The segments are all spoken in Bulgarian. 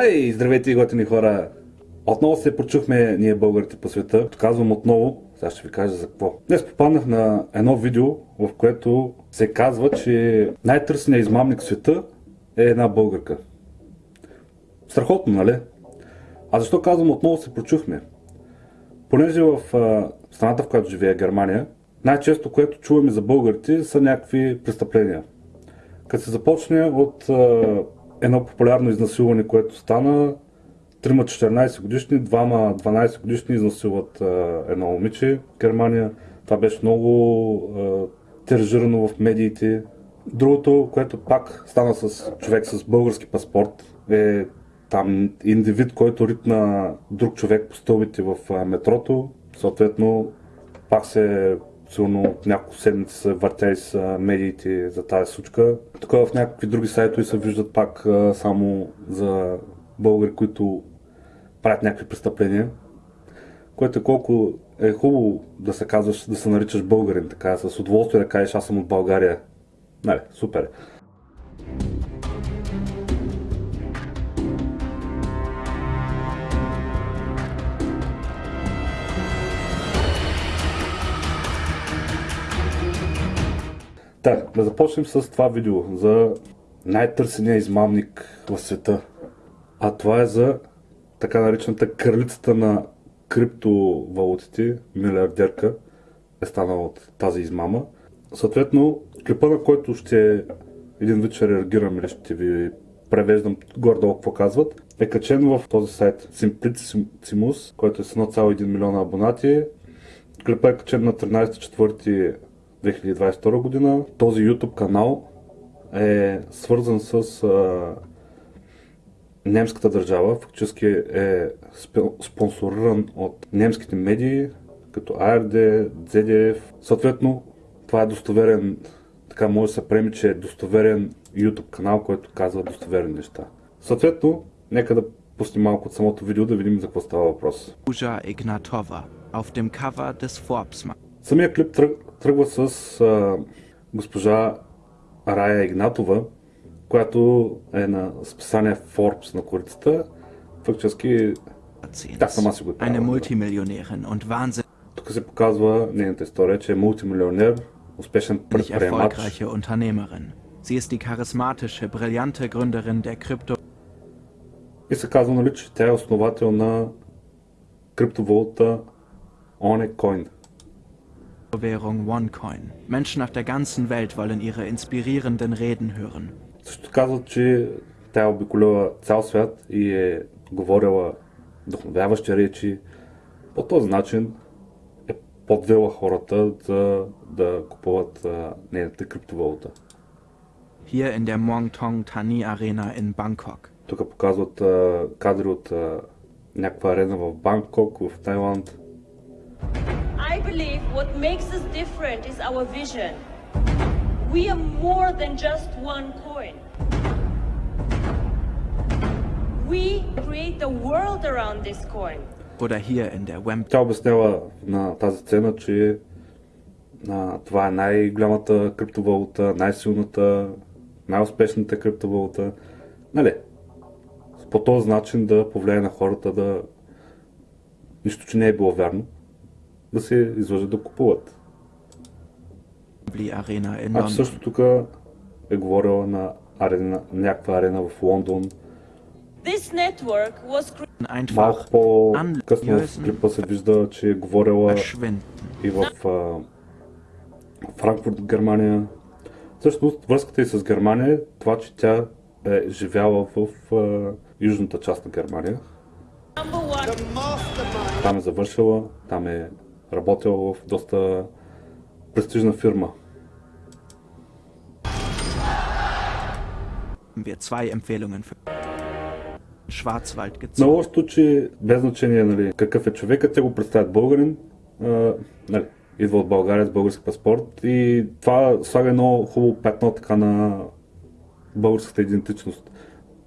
Хей, здравейте, готини хора! Отново се прочухме ние българите по света. Казвам отново, сега ще ви кажа за какво. Днес попаднах на едно видео, в което се казва, че най-търсеният измамник в света е една българка. Страхотно, нали? А защо казвам отново се прочухме? Понеже в страната, в която живее Германия, най-често, което чуваме за българите, са някакви престъпления. Като се започне от едно популярно изнасилване, което стана. Трима 14 годишни, двама 12 годишни изнасилват едно момиче в Германия. Това беше много тиражирано в медиите. Другото, което пак стана с човек с български паспорт, е там индивид, който ритна друг човек по стълбите в метрото. Съответно, пак се сигурно няколко седмици са въртяли с медиите за тази случка. Тук в някакви други сайтове се виждат пак само за българи, които правят някакви престъпления. Което е колко е хубаво да се казваш, да се наричаш българин, така, с удоволствие да кажеш аз съм от България. Нали, супер. Да, да започнем с това видео за най-търсения измамник в света. А това е за така наречената кралицата на криптовалутите, милиардерка, е станала от тази измама. Съответно, клипа, на който ще един вид ще реагирам или ще ви превеждам гордо какво казват, е качен в този сайт Simplicimus, който е с 1,1 милиона абонати. Клипа е качен на 13 2022 година. Този YouTube канал е свързан с а, немската държава. Фактически е спонсориран от немските медии, като ARD, ZDF. Съответно, това е достоверен, така може да се приеме, че е достоверен YouTube канал, който казва достоверни неща. Съответно, нека да пуснем малко от самото видео да видим за какво става въпрос. Игнатова, auf dem Cover des Forbes Самия клип тръгва с а, госпожа Рая Игнатова, която е на списание Forbes на корицата. Фактически тя сама си го е Тук се показва нейната история, че е мултимилионер, успешен предприемач. Sie ist die charismatische, brillante Gründerin der Krypto. И се казва, нали, че тя е основател на криптовалута OneCoin. Währung OneCoin. Menschen auf der ganzen Welt wollen ihre inspirierenden Reden hören. Също казват, че тя е обиколила цял свят и е говорила вдъхновяващи речи. По този начин е подвела хората за да купуват нейната криптовалута. Hier in der Muangthong Thani Arena in Bangkok. Тук показват а, кадри от а, някаква арена в Бангкок, в Тайланд. I believe what makes us different is our vision. We are more than just one coin. We create the world around this coin. Oder hier in der WEM. Тя обяснява на тази сцена, че а, това е най-голямата криптовалута, най-силната, най-успешната криптовалута. Нали? По този начин да повлияе на хората да... Нищо, че не е било вярно да се излъжат да купуват. А също тук е говорила на арена, някаква арена в Лондон. Малко по-късно в клипа се вижда, че е говорила и в Франкфурт, Германия. Също връзката и с Германия е това, че тя е живяла в южната част на Германия. Там е завършила, там е работил в доста престижна фирма. Wir zwei Empfehlungen für Schwarzwald gezogen. На лошото, че без значение нали, какъв е човекът, те го представят българин, а, нали, идва от България с български паспорт и това слага едно хубаво петно така на българската идентичност.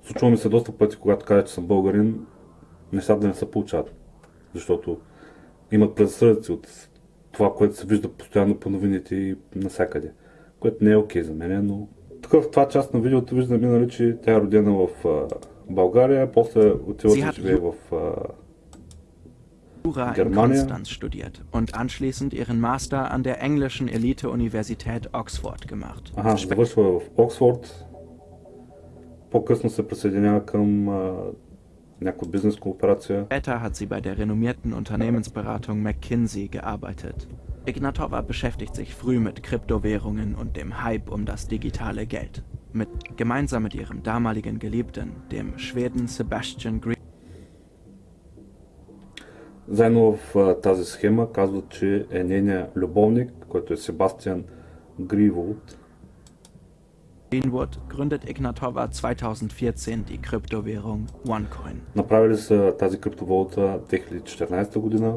Случва ми се доста пъти, когато кажа, че съм българин, нещата да не се получават. Защото имат предсъдъци от това, което се вижда постоянно по новините и насякъде. Което не е окей okay за мен, но тук в това част на видеото виждаме, нали, че тя е родена в България, после отива Sie да живее в а, Jura in. Konstanz studiert und anschließend ihren Master an der englischen Elite-Universität Oxford gemacht. Ага, завършва в Оксфорд. По-късно се присъединява към а, някаква бизнес кооперация. Später hat sie bei der renommierten Unternehmensberatung McKinsey gearbeitet. Ignatova beschäftigt sich früh mit Kryptowährungen und dem Hype um das digitale Geld. Mit, gemeinsam mit ihrem damaligen Geliebten, dem Schweden Sebastian Green, Заедно в а, тази схема казват, че е нейният любовник, който е Себастиан Гриволд. Greenwood gründet Ignatova 2014 die Kryptowährung OneCoin. Направили са тази криптовалута 2014 година.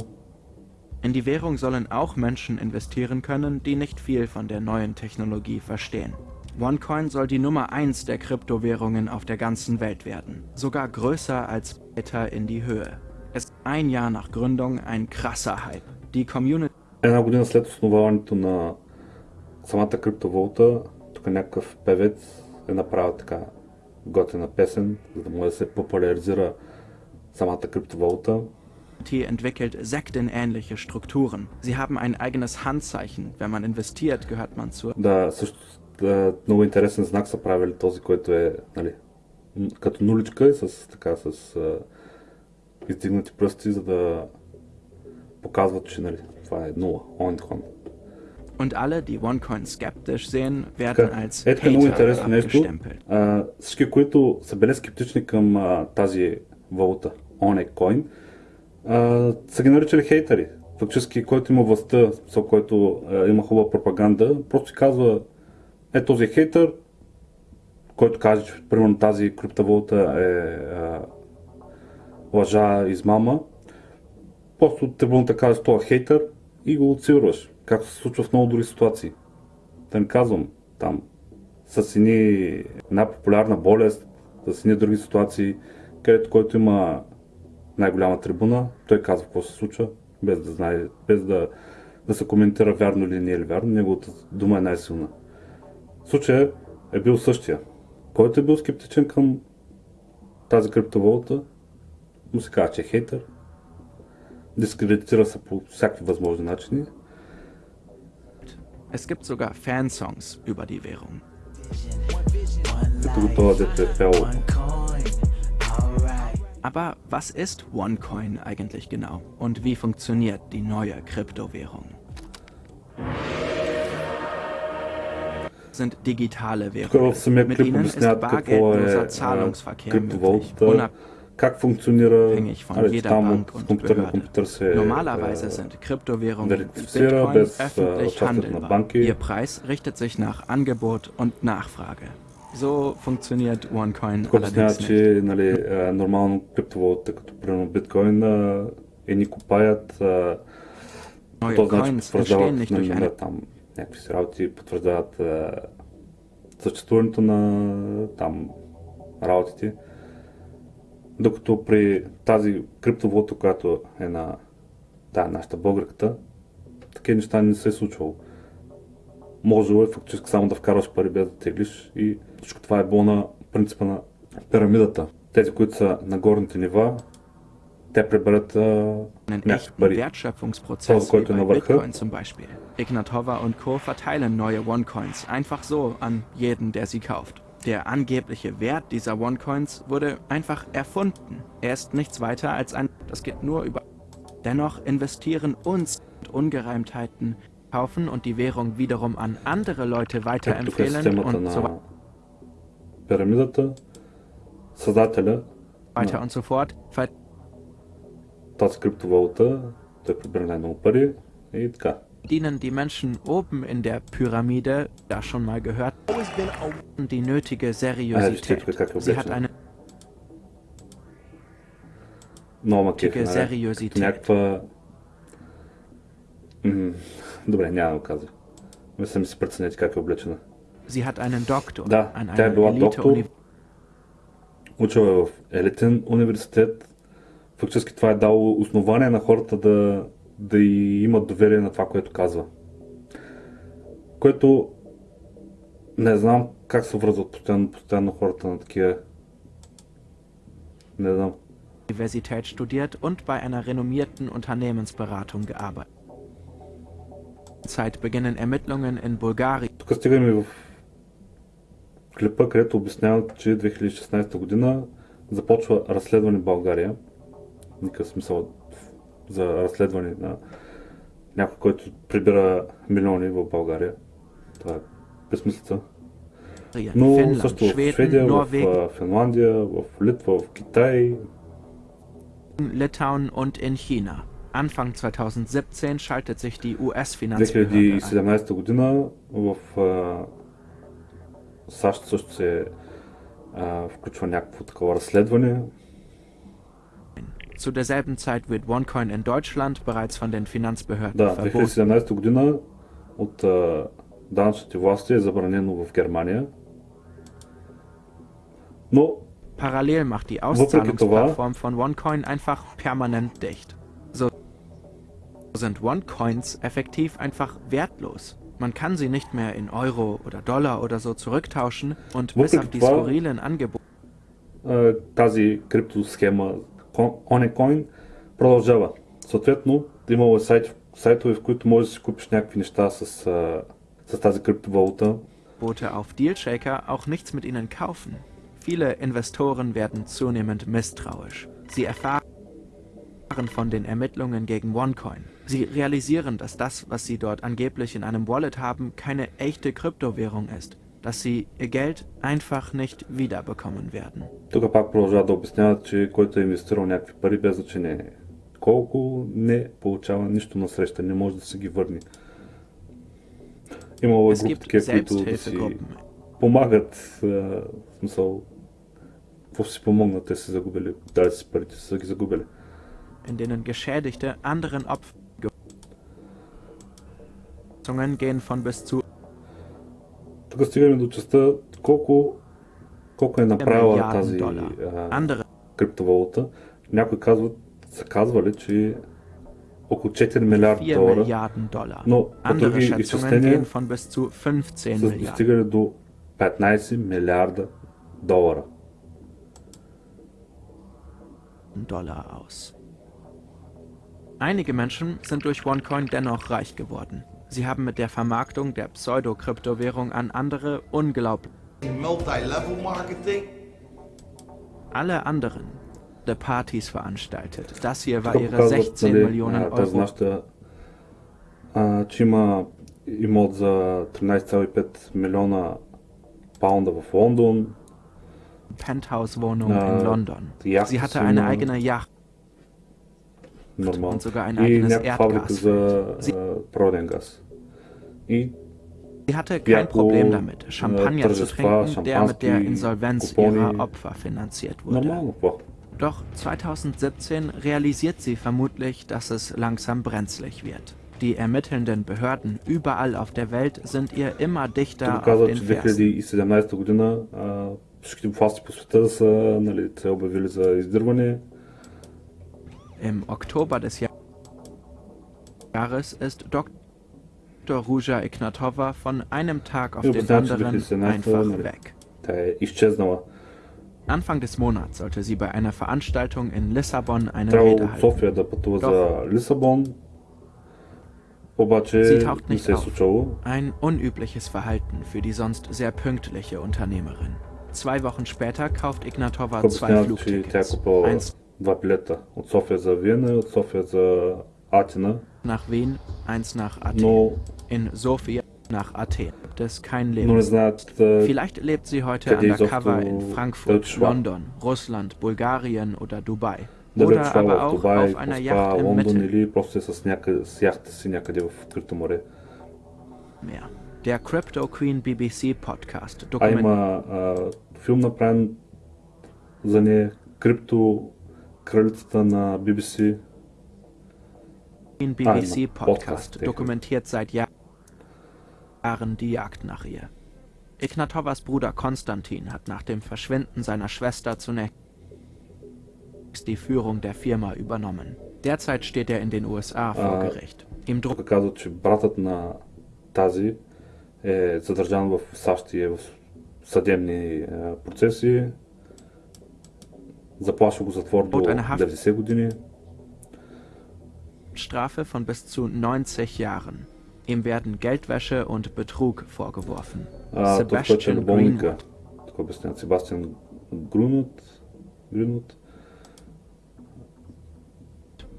In die Währung sollen auch Menschen investieren können, die nicht viel von der neuen Technologie verstehen. OneCoin soll die Nummer 1 der Kryptowährungen auf der ganzen Welt werden, sogar größer als weiter in die Höhe. Es ist ein Jahr nach Gründung ein krasser Hype. Die Community Една година след основаването на самата криптовалута, тук някакъв певец е направил така готина песен, за да може да се популяризира самата криптовалута. entwickelt sektenähnliche Strukturen. Sie haben ein eigenes Handzeichen. Wenn man investiert, gehört man zur Да, също да, много интересен знак са правили този, който е нали, като нуличка и с, така, с а, издигнати пръсти, за да показват, че нали, това е нула, онкон. Und alle, die OneCoin skeptisch sehen, werden Така, als Ето е много интересно нещо. А, всички, които са били скептични към а, тази валута, OneCoin, а, са ги наричали хейтери. Фактически, който има властта, со който а, има хубава пропаганда, просто казва, е този е хейтър, който каже, че примерно тази криптовалута е а, лъжа, измама, просто трибуната казваш, това е хейтър и го отсилваш, както се случва в много други ситуации. Да не казвам, там, с едни, една популярна болест, с едни други ситуации, където който има най-голяма трибуна, той казва какво се случва, без да знае, без да, да се коментира вярно или не е ли вярно, неговата дума е най-силна. Случая е бил същия. Който е бил скептичен към тази криптовалута, му се казва, че е хейтър, дискредитира се по всякакви възможни начини. Es gibt sogar Fansongs über die Währung. Aber was ist OneCoin eigentlich genau und wie funktioniert die neue Kryptowährung? sind digitale Währungen. Mit ihnen ist bargeldloser Zahlungsverkehr möglich, криптовалутата, как функционира, Unabhängig von нали, jeder там Bank от und компютър на Behörde. компютър се Normalerweise е, sind Kryptowährungen wie верифицира Bitcoin без öffentlich участието на handelbar. банки. Ihr Preis richtet sich nach Angebot und Nachfrage. So funktioniert OneCoin Тук обяснява, allerdings nicht. че нали, е, нормално криптовалута, като примерно биткоин, е, едни купаят, е, Neue то значи Coins entstehen потвърждават nicht нали, durch eine на, там някакви си работи, потвърждават е, съществуването на там работите. Докато при тази криптовалута, която е на да, нашата българката, такива неща не се е случвало. Можело е фактически само да вкарваш пари без да теглиш и всичко това е било на принципа на пирамидата. Тези, които са на горните нива, те приберат някакви пари. Bei der Woche. Bitcoin zum Beispiel. Ignatova und Co. verteilen neue OneCoins einfach so an jeden, der sie kauft. Der angebliche Wert dieser OneCoins wurde einfach erfunden. Er ist nichts weiter als ein... Das geht nur über... Dennoch investieren uns Ungereimtheiten, kaufen und die Währung wiederum an andere Leute Ето тук е weiterempfehlen системата und so на пирамидата. Създателя weiter на und so fort. Ver тази криптовалута, той прибира най-много пари и така. dienen die Menschen oben in der Pyramide, das schon mal gehört, die nötige Seriosität. Sie hat eine Много ма кефи, Тика нали? сериозитет. Като някаква... М, Добре, няма да го казвам. Мисля ми си преценете как е облечена. Sie hat einen Doktor Да, an тя е einer била доктор, Elite-Uni. учила е в елитен университет. Фактически това е дало основание на хората да, да и имат доверие на това, което казва. Което не знам как се връзват постоянно, постоянно хората на такива Не знам. Universität studiert und bei einer renommierten Unternehmensberatung gearbeitet. Zeit beginnen Ermittlungen in Bulgarien Тук стигаме в клипа, където обясняват, че 2016 година започва разследване в България. Никакъв смисъл за разследване на някой, който прибира милиони в България. Това е безмислица. Но Finnland, също в Шведия, в Norwegen, а, Финландия, в Литва, в Китай. Litauen und in China. Anfang 2017 schaltet sich die US-Finanzbehörde ein. 2017 година в а, САЩ също се а, включва някакво такова разследване. Zu derselben Zeit wird OneCoin in Deutschland bereits von den Finanzbehörden Да, verboten. 2017 година от а, данъчните власти е забранено в Германия. Но Parallel macht die Въпреки това- Auszahlungsplattform von OneCoin einfach permanent dicht. So sind OneCoins effektiv einfach wertlos. Man kann sie nicht mehr in Euro oder Dollar oder so zurücktauschen und bis Въпреки auf die това- skurrilen Angebote а, тази криптосхема Onecoin продължава. Съответно, имало е сайт, сайтове, в които можеш да си купиш някакви неща с, а, с тази криптовалута. auf Dealshaker auch nichts mit ihnen kaufen. Viele Investoren werden zunehmend misstrauisch. Sie erfahren von den Ermittlungen gegen OneCoin. Sie realisieren, dass das, was sie dort angeblich in einem Wallet haben, keine echte Kryptowährung ist, dass sie ihr Geld einfach nicht wiederbekommen werden. Тук пак продължават да обясняват, че който е инвестирал някакви пари без значение колко не получава нищо на среща, не може да се ги върне. Имало е Es групи gibt такива, които да си Selbsthilfegruppen. помагат, а, в смисъл, какво си помогнат, те са загубили, дали си парите, са ги загубили. in denen Geschädigte anderen Opfern gehen von bis zu Тук стигаме до частта колко, колко е направила Милиард тази долара. а, andere криптовалута. Някои казват, са казвали, че около 4 милиарда 4 долара, Milliarden Dollar. но по Andere други Schätzungen изчисления gehen von bis zu 15 са Milliarden достигали до 15 милиарда долара. Dollar aus. Einige Menschen sind durch OneCoin dennoch reich geworden. Sie haben mit der Vermarktung der Pseudo-Kryptowährung an andere unglaublich. multi-level marketing. Alle anderen the Partys veranstaltet. Das hier war Тук ihre показват, 16 нали, Millionen а, тази Euro нашата, а, че има имот за 13,5 милиона паунда в Лондон. Penthouse-Wohnung Na, in London. Yacht Sie hatte so eine eine- eigene Yacht normal. I Nefab Prodengas. I Sie hatte kein Problem damit, Champagner zu trinken, der mit der Insolvenz ihrer Opfer finanziert wurde. Doch 2017 realisiert sie vermutlich, dass es langsam brenzlig wird. Die ermittelnden Behörden überall auf der Welt sind ihr immer dichter auf den Fersen. Im Oktober des Jahres ist Dr. Ruja Ignatova von einem Tag auf den anderen einfach weg. Anfang des Monats sollte sie bei einer Veranstaltung in Lissabon eine Rede halten. Sie taucht nicht auf. Ein unübliches Verhalten für die sonst sehr pünktliche Unternehmerin. Zwei Wochen später kauft Ignatova zwei Flugtickets. Eins два билета. От София за Виена и от София за Атина. nach Wien, eins nach Athen. Но, In Sofia nach Athen gibt es kein но не Leben. знаят а, Vielleicht lebt sie heute Къде undercover изобщо in да Frankfurt, отишла. London, Russland, Bulgarien oder Dubai. дали Oder отишла aber в auch Дубай, auf einer Москва, Yacht im Лондон Mittelmeer. или просто е с, някъде, с яхта си някъде в открито море. Der Crypto Queen BBC Podcast А dokumentiert има а, филм направен за нея, Крипто кралицата на BBC. Den BBC immer. Podcast Podcast, der- dokumentiert seit Jahr- Jahren die Jagd nach ihr. Ignatovas Bruder Konstantin hat nach dem Verschwinden seiner Schwester zunächst die Führung der Firma übernommen. Derzeit steht er in den USA vor Ah. Gericht. Ihm droht Тук казват, че братът на тази е задържан в САЩ и е в съдебни а, процеси. Заплаша го затвор до От една хаф- 90 години. Strafe von bis zu 90 Jahren. Ihm werden Geldwäsche und Betrug vorgeworfen. А, този, който е Sebastian любовника, Greenwood. така обясняват, Себастиан Грунут, Гринут,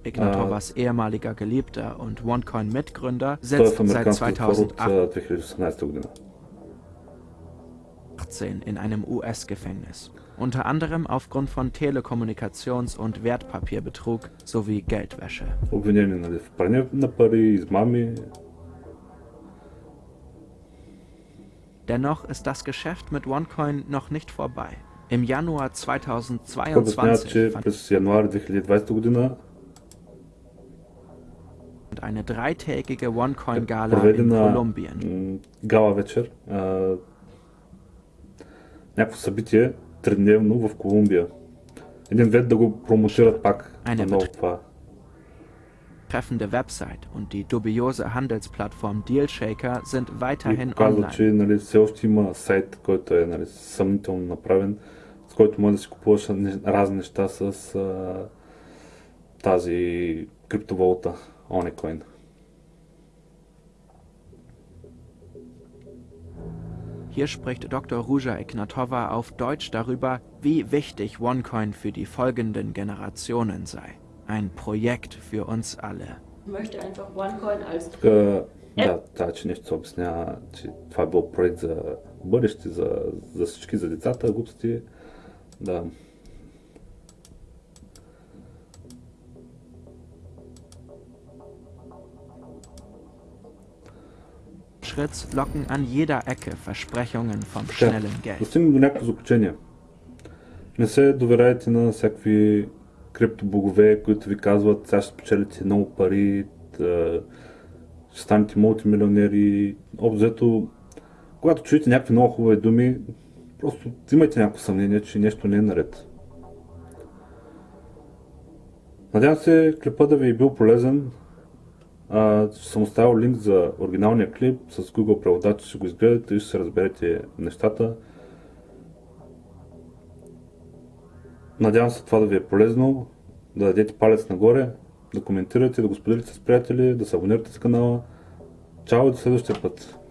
Ignatovas ehemaliger Geliebter und OneCoin-Mitgründer той е в sitzt seit американския затвор от 2018 а, 2018 година. in einem US-Gefängnis. Unter anderem aufgrund von Telekommunikations- und Wertpapierbetrug sowie Geldwäsche. Обвинени нали, в пране на пари, измами. Dennoch ist das Geschäft mit OneCoin noch nicht vorbei. Im Januar Той обясняват, 2022 че fand през януари 2020 година eine dreitägige OneCoin-Gala in проведена Kolumbien. м, гала вечер, а, Някакво събитие, тридневно в Колумбия. Един вид да го промотират пак на ново това. Treffende Website und die dubiose Handelsplattform Dealshaker sind weiterhin показва, online. че нали, все още има сайт, който е нали, съмнително направен, с който може да си купуваш разни неща с а, тази криптовалута, Onicoin. Hier spricht Dr. Ruja Ignatova auf Deutsch darüber, wie wichtig OneCoin für die folgenden Generationen sei. Ein Projekt für uns alle. Ich möchte einfach OneCoin als... Äh, ja, tacznie chcą obsnia, czy fabio projekt za boryszty, za, za szczyki, za dziecata, głupstwie. За децата, глупости. Да. Schritts locken an jeder Ecke Versprechungen vom schnellen Geld. достигнем до някакво заключение. Не се доверяйте на всякакви криптобогове, които ви казват, сега ще спечелите много пари, ще станете мултимилионери. Общо взето, когато чуете някакви много хубави думи, просто имайте някакво съмнение, че нещо не е наред. Надявам се клипа да ви е бил полезен. А, съм оставил линк за оригиналния клип с Google преводач, ще го изгледате и ще се разберете нещата. Надявам се това да ви е полезно, да дадете палец нагоре, да коментирате, да го споделите с приятели, да се абонирате с канала. Чао и до следващия път!